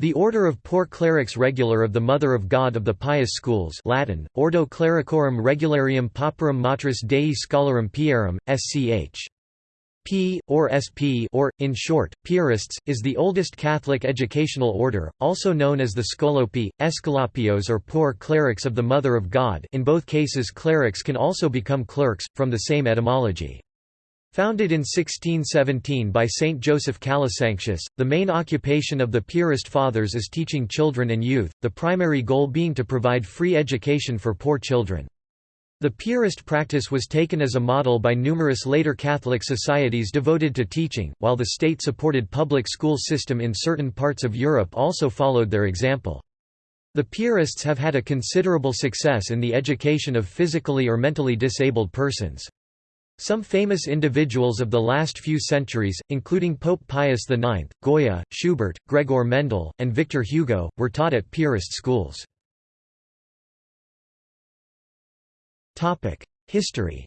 The Order of Poor Clerics Regular of the Mother of God of the Pious Schools Latin, Ordo Clericorum Regularium Pauperum Matris Dei Scholarum Piarum, sch. P, or SP or, in short, Piarists, is the oldest Catholic educational order, also known as the Scolopi, Esculapios or Poor Clerics of the Mother of God in both cases clerics can also become clerks, from the same etymology. Founded in 1617 by Saint Joseph Calasanctius, the main occupation of the Piarist Fathers is teaching children and youth, the primary goal being to provide free education for poor children. The Piarist practice was taken as a model by numerous later Catholic societies devoted to teaching, while the state-supported public school system in certain parts of Europe also followed their example. The Piarists have had a considerable success in the education of physically or mentally disabled persons. Some famous individuals of the last few centuries, including Pope Pius IX, Goya, Schubert, Gregor Mendel, and Victor Hugo, were taught at Piarist schools. History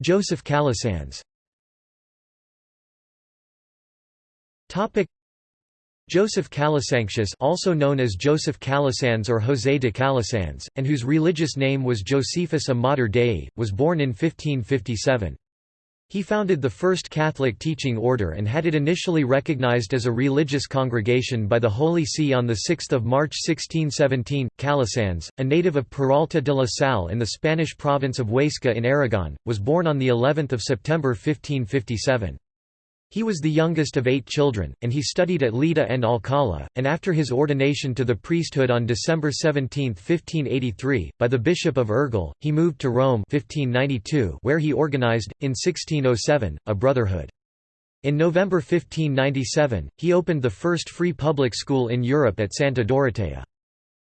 Joseph Calasanz Joseph Calasanctius also known as Joseph Calasanz or José de Calasanz, and whose religious name was Josephus a Mater Dei, was born in 1557. He founded the first Catholic teaching order and had it initially recognized as a religious congregation by the Holy See on 6 March 1617. Calasanz, a native of Peralta de la Salle in the Spanish province of Huesca in Aragon, was born on of September 1557. He was the youngest of eight children, and he studied at Lida and Alcalá, and after his ordination to the priesthood on December 17, 1583, by the Bishop of Urgel, he moved to Rome 1592 where he organized, in 1607, a brotherhood. In November 1597, he opened the first free public school in Europe at Santa Dorotea.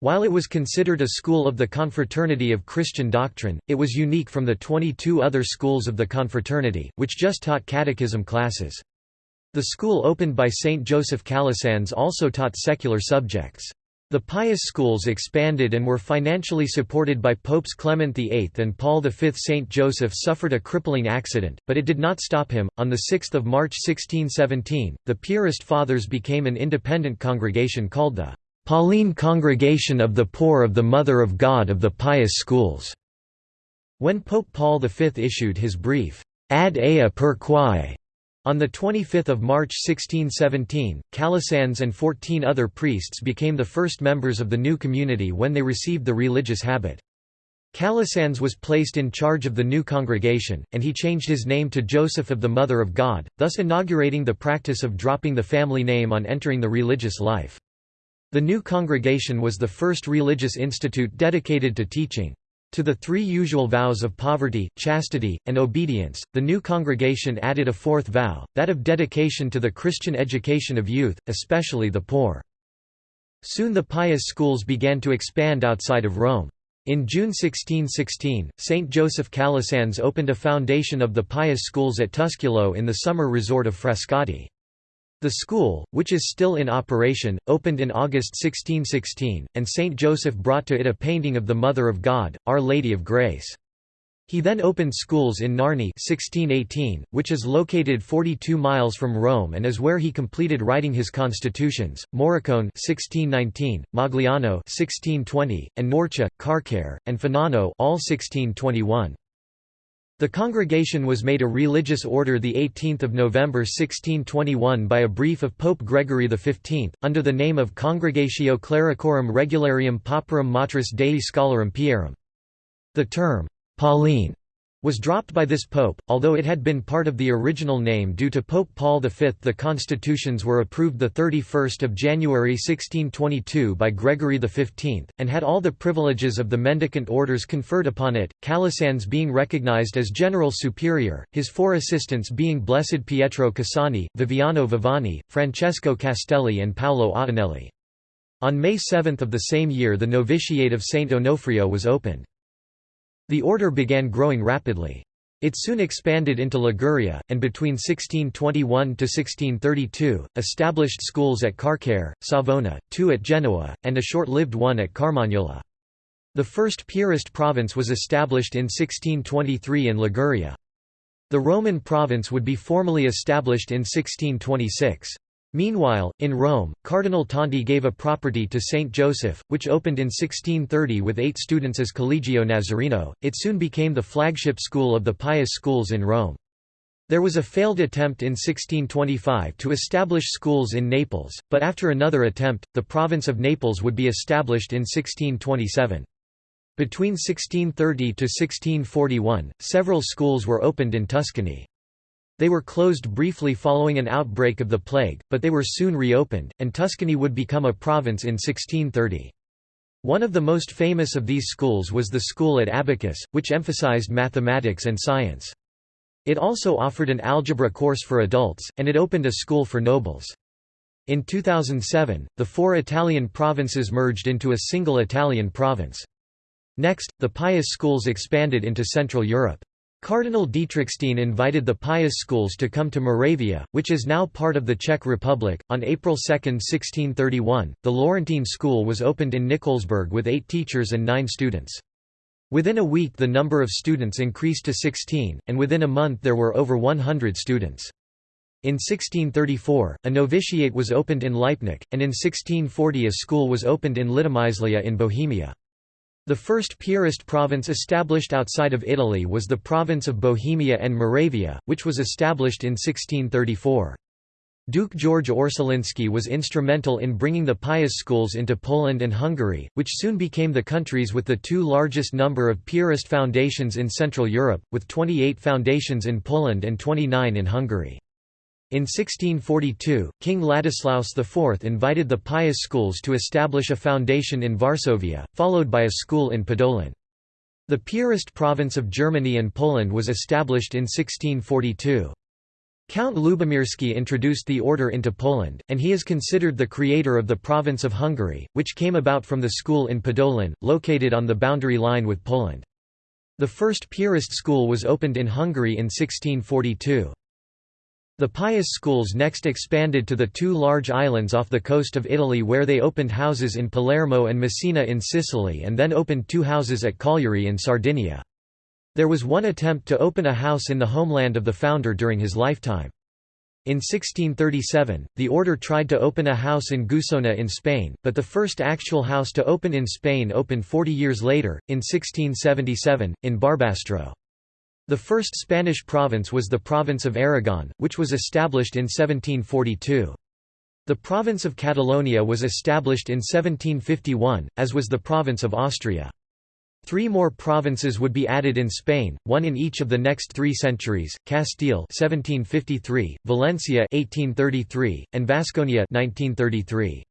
While it was considered a school of the confraternity of Christian doctrine, it was unique from the 22 other schools of the confraternity, which just taught catechism classes. The school opened by Saint Joseph Calasanz also taught secular subjects. The pious schools expanded and were financially supported by Popes Clement VIII and Paul V. Saint Joseph suffered a crippling accident, but it did not stop him. On 6 March 1617, the Piarist Fathers became an independent congregation called the Pauline Congregation of the Poor of the Mother of God of the Pious Schools. When Pope Paul V issued his brief, Ad ea per quae, on 25 March 1617, Calasanz and 14 other priests became the first members of the new community when they received the religious habit. Calasanz was placed in charge of the new congregation, and he changed his name to Joseph of the Mother of God, thus inaugurating the practice of dropping the family name on entering the religious life. The new congregation was the first religious institute dedicated to teaching. To the three usual vows of poverty, chastity, and obedience, the new congregation added a fourth vow, that of dedication to the Christian education of youth, especially the poor. Soon the pious schools began to expand outside of Rome. In June 1616, St. Joseph Calasanz opened a foundation of the pious schools at Tusculo in the summer resort of Frascati. The school, which is still in operation, opened in August 1616, and Saint Joseph brought to it a painting of the Mother of God, Our Lady of Grace. He then opened schools in Narni 1618, which is located 42 miles from Rome and is where he completed writing his constitutions, Moricone 1619, Magliano 1620, and Norcia, Carcare, and Fanano all 1621. The congregation was made a religious order 18 November 1621 by a brief of Pope Gregory XV, under the name of Congregatio Clericorum Regularium Pauperum Matris Dei Scholarum Piarum. The term, Pauline, was dropped by this pope, although it had been part of the original name due to Pope Paul V. The constitutions were approved 31 January 1622 by Gregory XV, and had all the privileges of the mendicant orders conferred upon it, Calasanz being recognized as general superior, his four assistants being Blessed Pietro Cassani, Viviano Viviani, Francesco Castelli and Paolo Ottinelli. On May 7 of the same year the novitiate of Saint Onofrio was opened. The order began growing rapidly. It soon expanded into Liguria, and between 1621–1632, established schools at Carcare, Savona, two at Genoa, and a short-lived one at Carmagnola. The first Piarist province was established in 1623 in Liguria. The Roman province would be formally established in 1626. Meanwhile, in Rome, Cardinal Tonti gave a property to Saint Joseph, which opened in 1630 with eight students as Collegio Nazareno. It soon became the flagship school of the pious schools in Rome. There was a failed attempt in 1625 to establish schools in Naples, but after another attempt, the province of Naples would be established in 1627. Between 1630 to 1641, several schools were opened in Tuscany. They were closed briefly following an outbreak of the plague, but they were soon reopened, and Tuscany would become a province in 1630. One of the most famous of these schools was the school at Abacus, which emphasized mathematics and science. It also offered an algebra course for adults, and it opened a school for nobles. In 2007, the four Italian provinces merged into a single Italian province. Next, the Pious schools expanded into Central Europe. Cardinal Dietrichstein invited the pious schools to come to Moravia, which is now part of the Czech Republic. On April 2, 1631, the Laurentine School was opened in Nikolsburg with eight teachers and nine students. Within a week the number of students increased to 16, and within a month there were over 100 students. In 1634, a novitiate was opened in Lipnik, and in 1640 a school was opened in Litomyslia in Bohemia. The first Piarist province established outside of Italy was the province of Bohemia and Moravia, which was established in 1634. Duke George Ossolinski was instrumental in bringing the pious schools into Poland and Hungary, which soon became the countries with the two largest number of Piarist foundations in Central Europe, with 28 foundations in Poland and 29 in Hungary. In 1642, King Ladislaus IV invited the pious schools to establish a foundation in Varsovia, followed by a school in Podolin. The Piarist province of Germany and Poland was established in 1642. Count Lubomirski introduced the order into Poland, and he is considered the creator of the province of Hungary, which came about from the school in Podolin, located on the boundary line with Poland. The first Piarist school was opened in Hungary in 1642. The pious schools next expanded to the two large islands off the coast of Italy where they opened houses in Palermo and Messina in Sicily and then opened two houses at Cagliari in Sardinia. There was one attempt to open a house in the homeland of the founder during his lifetime. In 1637, the order tried to open a house in Guissona in Spain, but the first actual house to open in Spain opened 40 years later, in 1677, in Barbastro. The first Spanish province was the province of Aragon, which was established in 1742. The province of Catalonia was established in 1751, as was the province of Austria. Three more provinces would be added in Spain, one in each of the next three centuries: Castile (1753), Valencia (1833), and Vasconia (1933).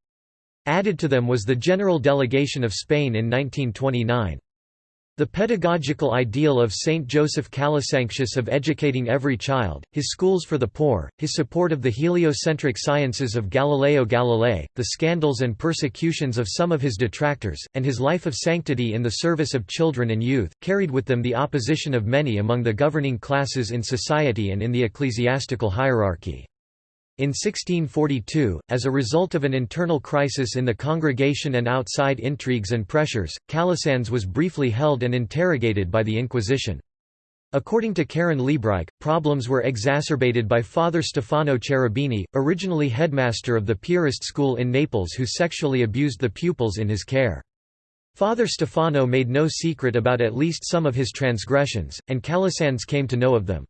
Added to them was the General Delegation of Spain in 1929. The pedagogical ideal of Saint Joseph Calasanctius of educating every child, his schools for the poor, his support of the heliocentric sciences of Galileo Galilei, the scandals and persecutions of some of his detractors, and his life of sanctity in the service of children and youth, carried with them the opposition of many among the governing classes in society and in the ecclesiastical hierarchy. In 1642, as a result of an internal crisis in the congregation and outside intrigues and pressures, Calasanz was briefly held and interrogated by the Inquisition. According to Karen Liebreich, problems were exacerbated by Father Stefano Cherubini, originally headmaster of the Piarist school in Naples who sexually abused the pupils in his care. Father Stefano made no secret about at least some of his transgressions, and Calasanz came to know of them.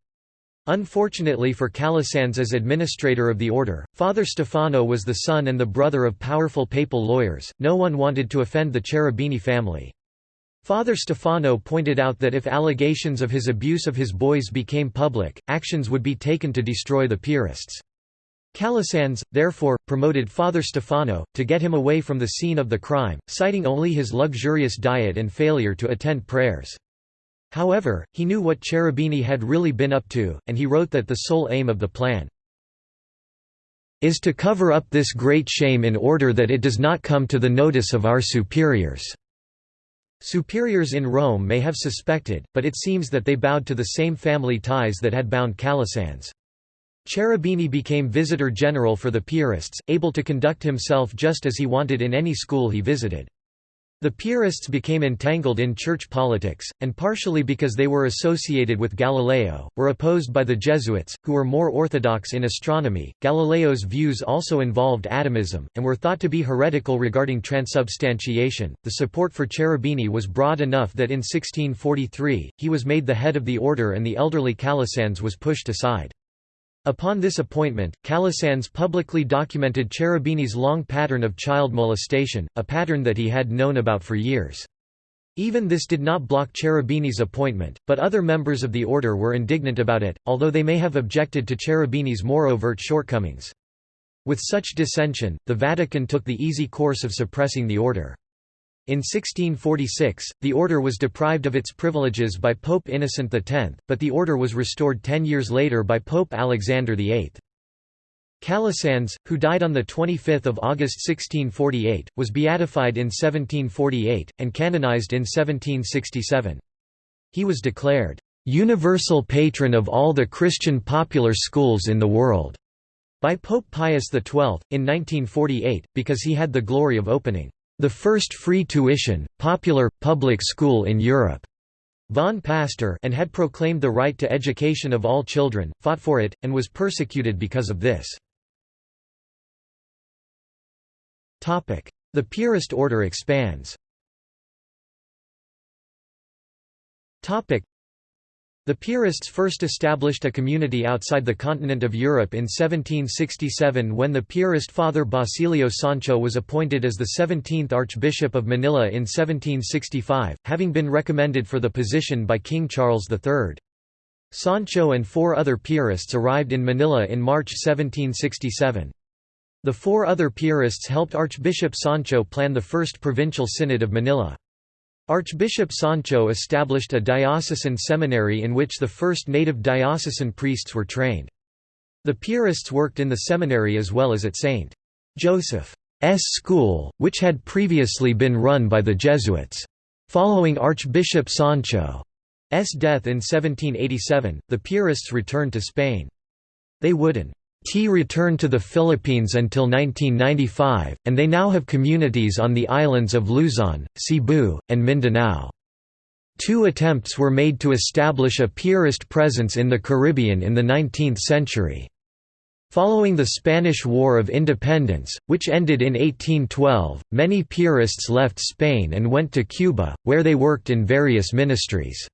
Unfortunately for Calasanz as administrator of the order, Father Stefano was the son and the brother of powerful papal lawyers, no one wanted to offend the Cherubini family. Father Stefano pointed out that if allegations of his abuse of his boys became public, actions would be taken to destroy the Piarists. Calasanz, therefore, promoted Father Stefano, to get him away from the scene of the crime, citing only his luxurious diet and failure to attend prayers. However, he knew what Cherubini had really been up to, and he wrote that the sole aim of the plan is to cover up this great shame in order that it does not come to the notice of our superiors." Superiors in Rome may have suspected, but it seems that they bowed to the same family ties that had bound Calasanz. Cherubini became visitor general for the Piarists, able to conduct himself just as he wanted in any school he visited. The Piarists became entangled in church politics, and partially because they were associated with Galileo, were opposed by the Jesuits, who were more orthodox in astronomy. Galileo's views also involved atomism, and were thought to be heretical regarding transubstantiation. The support for Cherubini was broad enough that in 1643, he was made the head of the order and the elderly Calasanz was pushed aside. Upon this appointment, Calasanz publicly documented Cherubini's long pattern of child molestation, a pattern that he had known about for years. Even this did not block Cherubini's appointment, but other members of the order were indignant about it, although they may have objected to Cherubini's more overt shortcomings. With such dissension, the Vatican took the easy course of suppressing the order. In 1646, the order was deprived of its privileges by Pope Innocent X, but the order was restored ten years later by Pope Alexander VIII. Calasanz, who died on 25 August 1648, was beatified in 1748, and canonized in 1767. He was declared, "...universal patron of all the Christian popular schools in the world." by Pope Pius XII, in 1948, because he had the glory of opening the first free tuition, popular, public school in Europe. Von Pastor and had proclaimed the right to education of all children, fought for it, and was persecuted because of this. The Piarist order expands the Piarists first established a community outside the continent of Europe in 1767 when the Piarist father Basilio Sancho was appointed as the 17th Archbishop of Manila in 1765, having been recommended for the position by King Charles III. Sancho and four other Piarists arrived in Manila in March 1767. The four other Piarists helped Archbishop Sancho plan the First Provincial Synod of Manila. Archbishop Sancho established a diocesan seminary in which the first native diocesan priests were trained. The Piarists worked in the seminary as well as at St. Joseph's school, which had previously been run by the Jesuits. Following Archbishop Sancho's death in 1787, the Piarists returned to Spain. They wouldn't T returned to the Philippines until 1995, and they now have communities on the islands of Luzon, Cebu, and Mindanao. Two attempts were made to establish a Piarist presence in the Caribbean in the 19th century. Following the Spanish War of Independence, which ended in 1812, many Piarists left Spain and went to Cuba, where they worked in various ministries.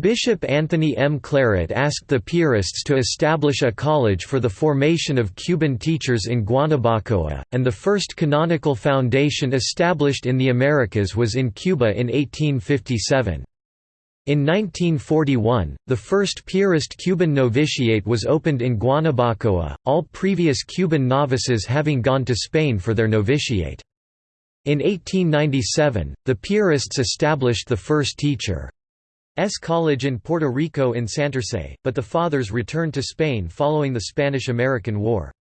Bishop Anthony M. Claret asked the Piarists to establish a college for the formation of Cuban teachers in Guanabacoa, and the first canonical foundation established in the Americas was in Cuba in 1857. In 1941, the first Piarist Cuban novitiate was opened in Guanabacoa, all previous Cuban novices having gone to Spain for their novitiate. In 1897, the Piarists established the first teacher. S. College in Puerto Rico in Santurce, but the Fathers returned to Spain following the Spanish–American War.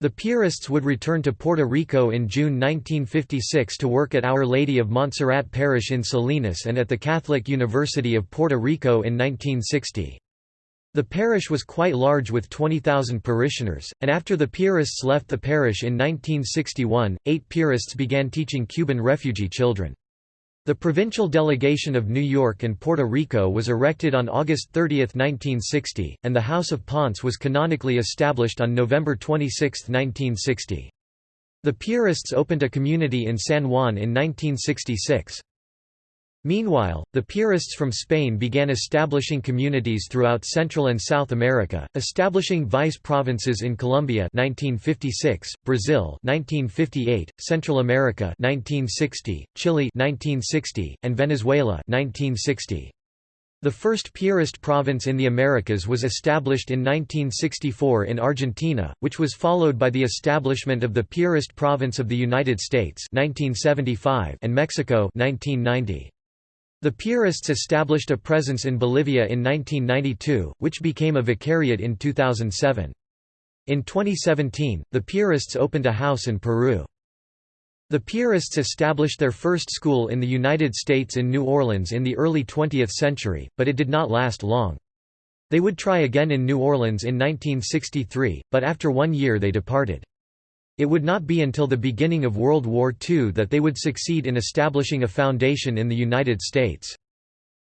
The Piarists would return to Puerto Rico in June 1956 to work at Our Lady of Montserrat Parish in Salinas and at the Catholic University of Puerto Rico in 1960. The parish was quite large with 20,000 parishioners, and after the Piarists left the parish in 1961, eight Piarists began teaching Cuban refugee children. The provincial delegation of New York and Puerto Rico was erected on August 30, 1960, and the House of Ponce was canonically established on November 26, 1960. The Piarists opened a community in San Juan in 1966. Meanwhile, the Piarists from Spain began establishing communities throughout Central and South America, establishing vice provinces in Colombia 1956, Brazil 1958, Central America 1960, Chile 1960, and Venezuela 1960. The first Piarist province in the Americas was established in 1964 in Argentina, which was followed by the establishment of the Piarist province of the United States 1975 and Mexico 1990. The Piarists established a presence in Bolivia in 1992, which became a vicariate in 2007. In 2017, the Piarists opened a house in Peru. The Piarists established their first school in the United States in New Orleans in the early 20th century, but it did not last long. They would try again in New Orleans in 1963, but after one year they departed. It would not be until the beginning of World War II that they would succeed in establishing a foundation in the United States.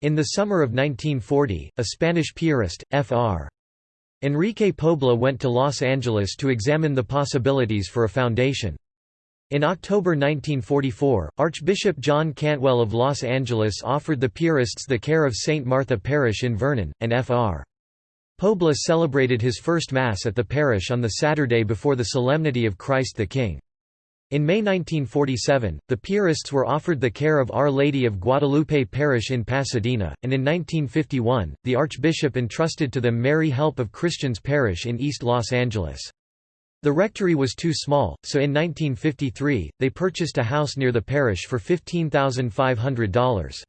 In the summer of 1940, a Spanish Piarist, Fr. Enrique Pobla went to Los Angeles to examine the possibilities for a foundation. In October 1944, Archbishop John Cantwell of Los Angeles offered the Piarists the care of St. Martha Parish in Vernon, and Fr. Pobla celebrated his first Mass at the parish on the Saturday before the Solemnity of Christ the King. In May 1947, the Piarists were offered the care of Our Lady of Guadalupe Parish in Pasadena, and in 1951, the Archbishop entrusted to them Mary Help of Christians Parish in East Los Angeles. The rectory was too small, so in 1953, they purchased a house near the parish for $15,500.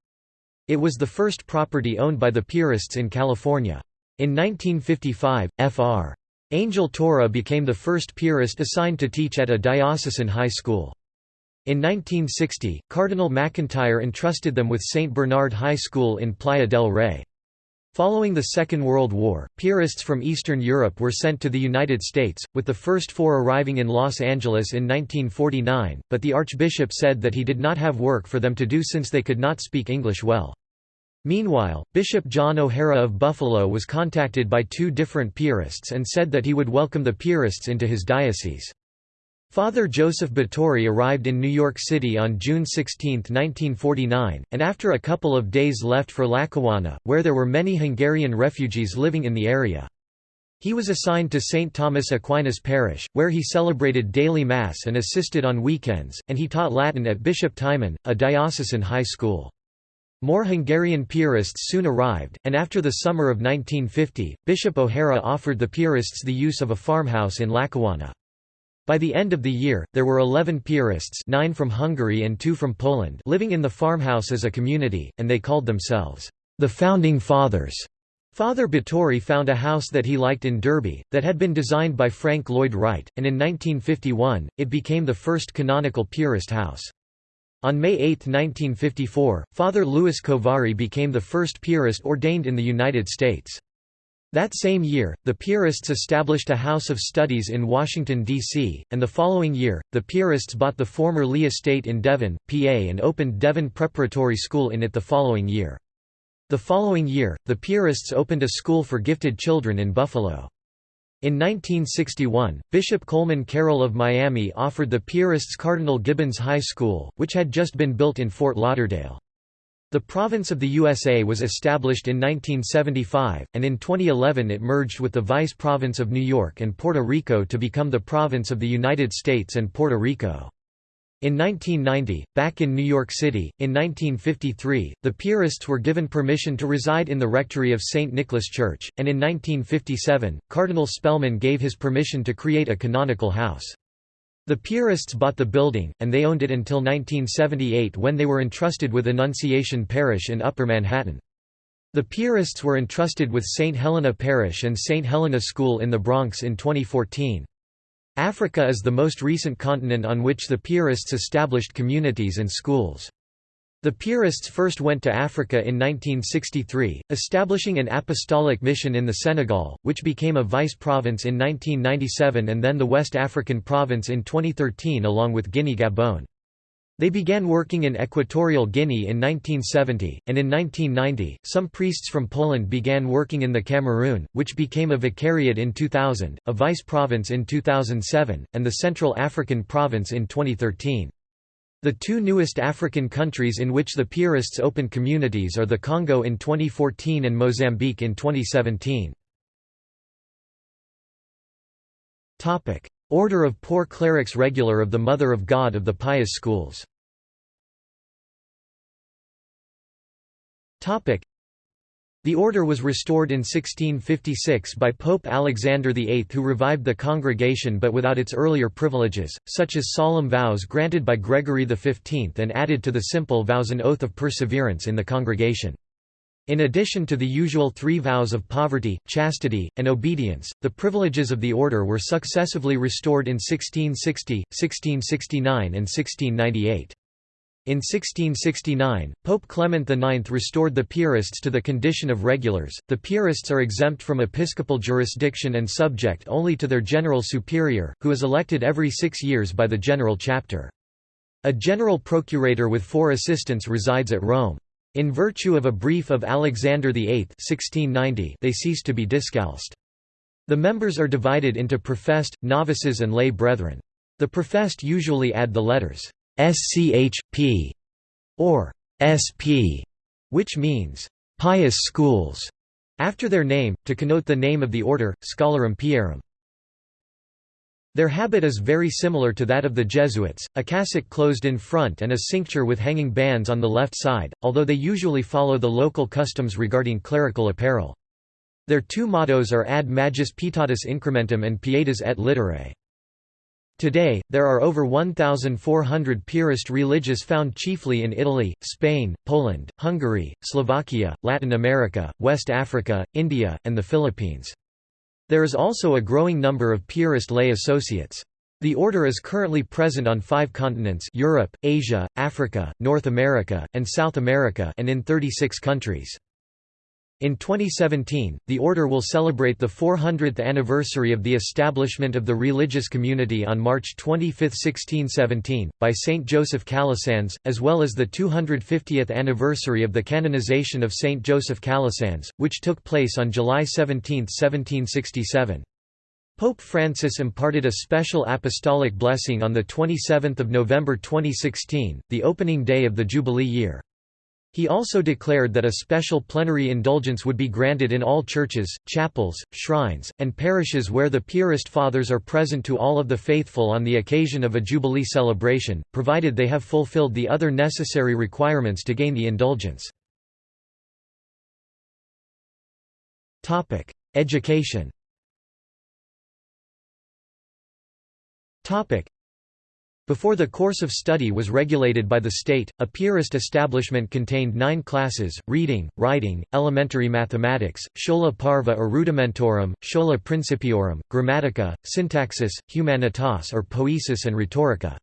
It was the first property owned by the Piarists in California. In 1955, Fr. Angel Torra became the first Piarist assigned to teach at a diocesan high school. In 1960, Cardinal McIntyre entrusted them with St. Bernard High School in Playa del Rey. Following the Second World War, Piarists from Eastern Europe were sent to the United States, with the first four arriving in Los Angeles in 1949, but the Archbishop said that he did not have work for them to do since they could not speak English well. Meanwhile, Bishop John O'Hara of Buffalo was contacted by two different Piarists and said that he would welcome the Piarists into his diocese. Father Joseph Báthory arrived in New York City on June 16, 1949, and after a couple of days left for Lackawanna, where there were many Hungarian refugees living in the area. He was assigned to St. Thomas Aquinas Parish, where he celebrated daily Mass and assisted on weekends, and he taught Latin at Bishop Timon, a diocesan high school. More Hungarian Piarists soon arrived, and after the summer of 1950, Bishop O'Hara offered the Piarists the use of a farmhouse in Lackawanna. By the end of the year, there were 11 Piarists nine from Hungary and two from Poland living in the farmhouse as a community, and they called themselves, the Founding Fathers. Father Báthory found a house that he liked in Derby, that had been designed by Frank Lloyd Wright, and in 1951, it became the first canonical Piarist house. On May 8, 1954, Father Louis Kováry became the first Piarist ordained in the United States. That same year, the Piarists established a house of studies in Washington, D.C., and the following year, the Piarists bought the former Lee Estate in Devon, PA and opened Devon Preparatory School in it the following year. The following year, the Piarists opened a school for gifted children in Buffalo. In 1961, Bishop Coleman Carroll of Miami offered the Piarists Cardinal Gibbons High School, which had just been built in Fort Lauderdale. The province of the USA was established in 1975, and in 2011 it merged with the Vice Province of New York and Puerto Rico to become the Province of the United States and Puerto Rico. In 1990, back in New York City, in 1953, the Piarists were given permission to reside in the rectory of St. Nicholas Church, and in 1957, Cardinal Spellman gave his permission to create a canonical house. The Piarists bought the building, and they owned it until 1978 when they were entrusted with Annunciation Parish in Upper Manhattan. The Piarists were entrusted with St. Helena Parish and St. Helena School in the Bronx in 2014. Africa is the most recent continent on which the Piarists established communities and schools. The Piarists first went to Africa in 1963, establishing an apostolic mission in the Senegal, which became a vice province in 1997 and then the West African province in 2013 along with Guinea-Gabon. They began working in Equatorial Guinea in 1970, and in 1990, some priests from Poland began working in the Cameroon, which became a vicariate in 2000, a vice province in 2007, and the Central African province in 2013. The two newest African countries in which the Piarists opened communities are the Congo in 2014 and Mozambique in 2017. Order of Poor Clerics Regular of the Mother of God of the Pious Schools the order was restored in 1656 by Pope Alexander VIII who revived the congregation but without its earlier privileges, such as solemn vows granted by Gregory XV and added to the simple vows an oath of perseverance in the congregation. In addition to the usual three vows of poverty, chastity, and obedience, the privileges of the order were successively restored in 1660, 1669 and 1698. In 1669, Pope Clement IX restored the Piarists to the condition of regulars. The Piarists are exempt from episcopal jurisdiction and subject only to their general superior, who is elected every six years by the general chapter. A general procurator with four assistants resides at Rome. In virtue of a brief of Alexander VIII 1690, they cease to be discalced. The members are divided into professed, novices and lay brethren. The professed usually add the letters SCH.P. or SP, which means pious schools, after their name, to connote the name of the order, Scholarum Piarum. Their habit is very similar to that of the Jesuits, a cassock closed in front and a cincture with hanging bands on the left side, although they usually follow the local customs regarding clerical apparel. Their two mottos are Ad Magis Pietatis Incrementum and Pietas et Literae. Today, there are over 1,400 Piarist religious found chiefly in Italy, Spain, Poland, Hungary, Slovakia, Latin America, West Africa, India, and the Philippines. There is also a growing number of Piarist lay associates. The order is currently present on five continents Europe, Asia, Africa, North America, and South America and in 36 countries. In 2017, the Order will celebrate the 400th anniversary of the establishment of the religious community on March 25, 1617, by Saint Joseph Calasanz, as well as the 250th anniversary of the canonization of Saint Joseph Calasanz, which took place on July 17, 1767. Pope Francis imparted a special apostolic blessing on 27 November 2016, the opening day of the Jubilee year. He also declared that a special plenary indulgence would be granted in all churches, chapels, shrines, and parishes where the Piarist Fathers are present to all of the faithful on the occasion of a Jubilee celebration, provided they have fulfilled the other necessary requirements to gain the indulgence. Education before the course of study was regulated by the state, a Piarist establishment contained nine classes, reading, writing, elementary mathematics, schola parva or rudimentorum, schola principiorum, grammatica, syntaxis, humanitas or poesis and rhetorica.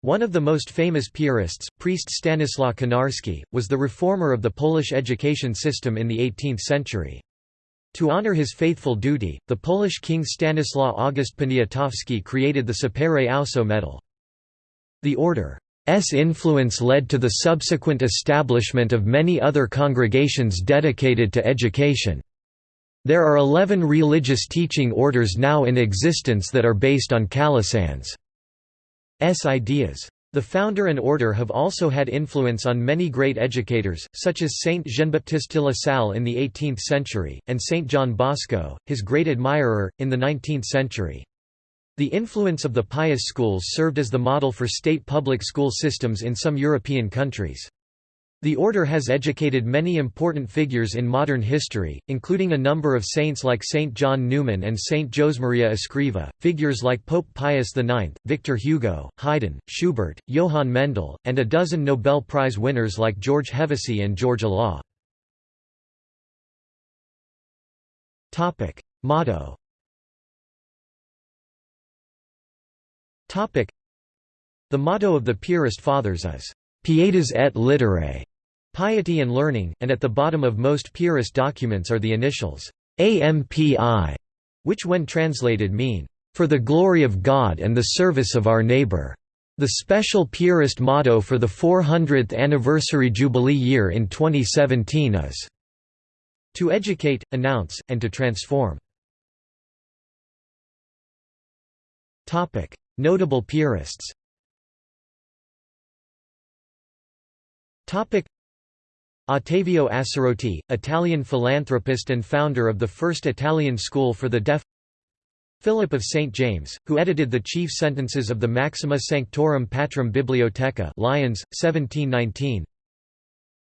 One of the most famous Piarists, priest Stanislaw Konarski, was the reformer of the Polish education system in the 18th century. To honor his faithful duty, the Polish king Stanislaw August Poniatowski created the Sapere Auso medal. The order's influence led to the subsequent establishment of many other congregations dedicated to education. There are eleven religious teaching orders now in existence that are based on Calasanz's ideas. The founder and order have also had influence on many great educators, such as Saint Jean-Baptiste de la Salle in the 18th century, and Saint John Bosco, his great admirer, in the 19th century. The influence of the pious schools served as the model for state public school systems in some European countries. The order has educated many important figures in modern history, including a number of saints like Saint John Neumann and Saint Josemaria Escriva, figures like Pope Pius IX, Victor Hugo, Haydn, Schubert, Johann Mendel, and a dozen Nobel Prize winners like George Hevesy and George Olah. Motto. The motto of the Piarist Fathers is, Pietas et literae, piety and learning, and at the bottom of most Piarist documents are the initials AMPI, which when translated mean, for the glory of God and the service of our neighbor. The special Piarist motto for the 400th anniversary Jubilee year in 2017 is, to educate, announce, and to transform. Notable Piarists Ottavio Assarotti, Italian philanthropist and founder of the first Italian school for the deaf Philip of St. James, who edited the chief sentences of the Maxima Sanctorum Patrum Bibliotheca Lyons, 1719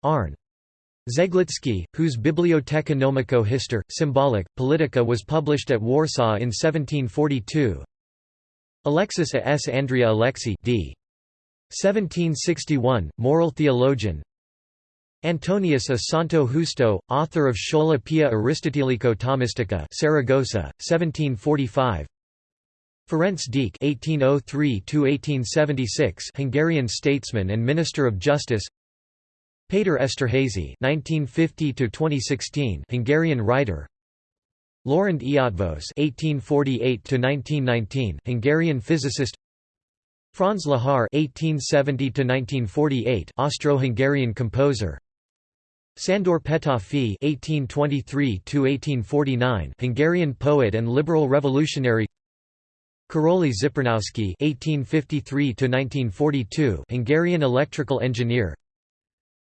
Arn. Zeglitsky, whose Bibliotheca Nomico Histor, Symbolic, Politica was published at Warsaw in 1742 Alexis A. S. Andrea Alexi d. 1761, moral theologian Antonius a Santo Justo, author of Schola Pia Aristotelico Thomistica Saragossa, 1745 Ferenc Deák (1803–1876), Hungarian statesman and Minister of Justice. Péter Esterházy (1950–2016), Hungarian writer. Loránd Eötvös (1848–1919), Hungarian physicist. Franz Lehár (1870–1948), Austro-Hungarian composer. Sándor Petőfi (1823–1849), Hungarian poet and liberal revolutionary. Karoly Zipernowsky (1853–1942), Hungarian electrical engineer.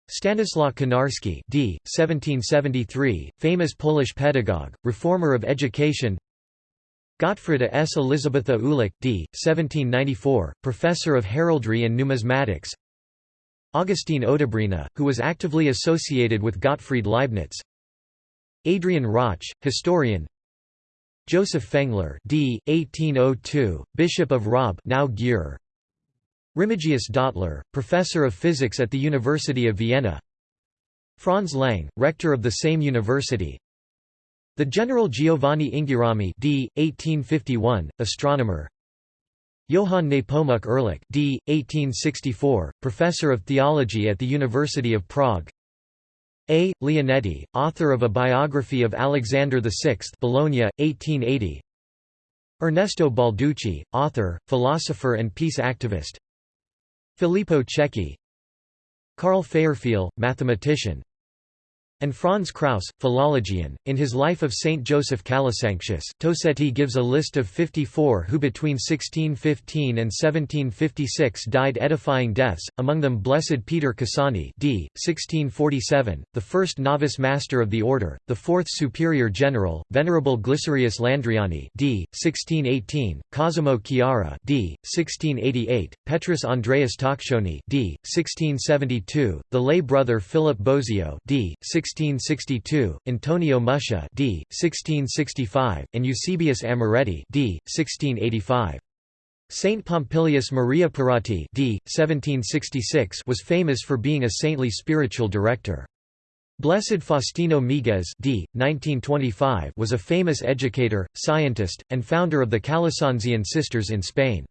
Stanislaw Konarski d. 1773, famous Polish pedagogue, reformer of education. Gottfrieda S. Elisabetha Ulich d. 1794, professor of heraldry and numismatics. Augustin Odebreina, who was actively associated with Gottfried Leibniz. Adrian Roch, historian. Joseph Fengler d. 1802, Bishop of Raab now Győr. Remigius Dottler, professor of physics at the University of Vienna Franz Lang, rector of the same university The General Giovanni Inghirami d. 1851, astronomer Johann Nepomuk Ehrlich d. 1864, professor of theology at the University of Prague a. Leonetti, author of a biography of Alexander VI Bologna, 1880 Ernesto Balducci, author, philosopher and peace activist Filippo Cecchi Carl Fairfield, mathematician and Franz Krauss, philologian. In his Life of Saint Joseph Calasanctius, Tosetti gives a list of 54 who between 1615 and 1756 died edifying deaths, among them Blessed Peter Cassani d. 1647, the first novice master of the order, the fourth superior general, Venerable Glycerius Landriani d. 1618, Cosimo Chiara d. 1688, Petrus Andreas Taccioni d. 1672, the lay brother Philip Bosio d. 1662, Antonio Muscia d. 1665, and Eusebius Amoretti d. 1685. Saint Pompilius Maria Pirrotti d. 1766 was famous for being a saintly spiritual director. Blessed Faustino Miguez d. 1925 was a famous educator, scientist, and founder of the Calasanzian sisters in Spain.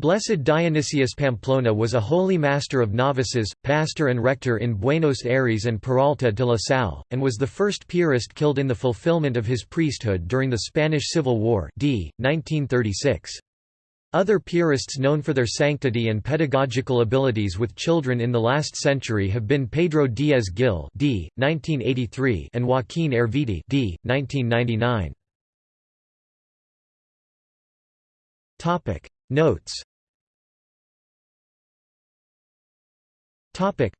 Blessed Dionysius Pamplona was a holy master of novices, pastor and rector in Buenos Aires and Peralta de la Salle, and was the first Piarist killed in the fulfillment of his priesthood during the Spanish Civil War d. 1936. Other Piarists known for their sanctity and pedagogical abilities with children in the last century have been Pedro Diaz Gil d. 1983 and Joaquín Erviti d. 1999. Notes Topic.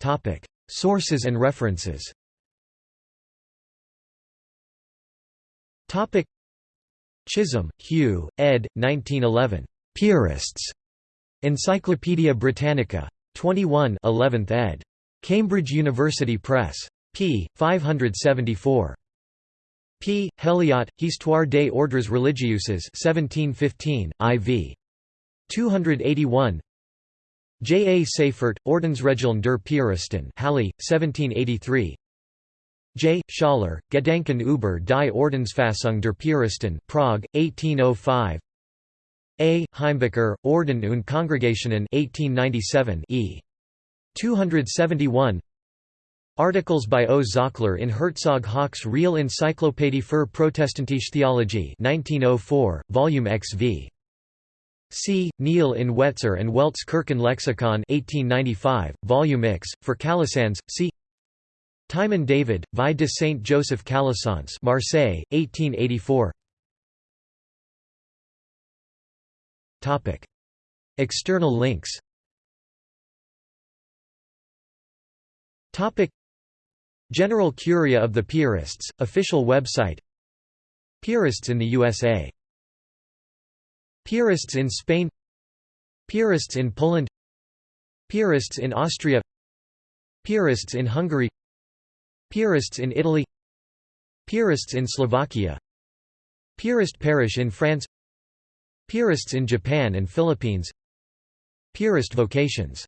Topic. Sources and references Topic. Chisholm, Hugh, ed. 1911. Piarists. Encyclopædia Britannica. 21 11th ed. Cambridge University Press. p. 574. P. Heliot, Histoire des ordres religieuses 1715, IV. 281 J. A. Seifert, Ordensregeln der Piaristen Halle, 1783 J. Schaller, Gedanken über die Ordensfassung der Piaristen Prague, 1805 A. Heimbucher, Orden und Kongregationen 1897 e. 271 Articles by O. Zockler in Herzog Hauck's Real Encyclopédie für Protestantische Theologie 1904, Volume XV. C. Neil in Wetzer and Welte's Kirchen Lexicon 1895, Volume X, for Calasanz, C. Timon David, Vie de Saint Joseph Calasanz Marseille, 1884 External links General Curia of the Piarists, official website Piarists in the USA Piarists in Spain Piarists in Poland Piarists in Austria Piarists in Hungary Piarists in Italy Piarists in Slovakia Piarist parish in France Piarists in Japan and Philippines Piarist vocations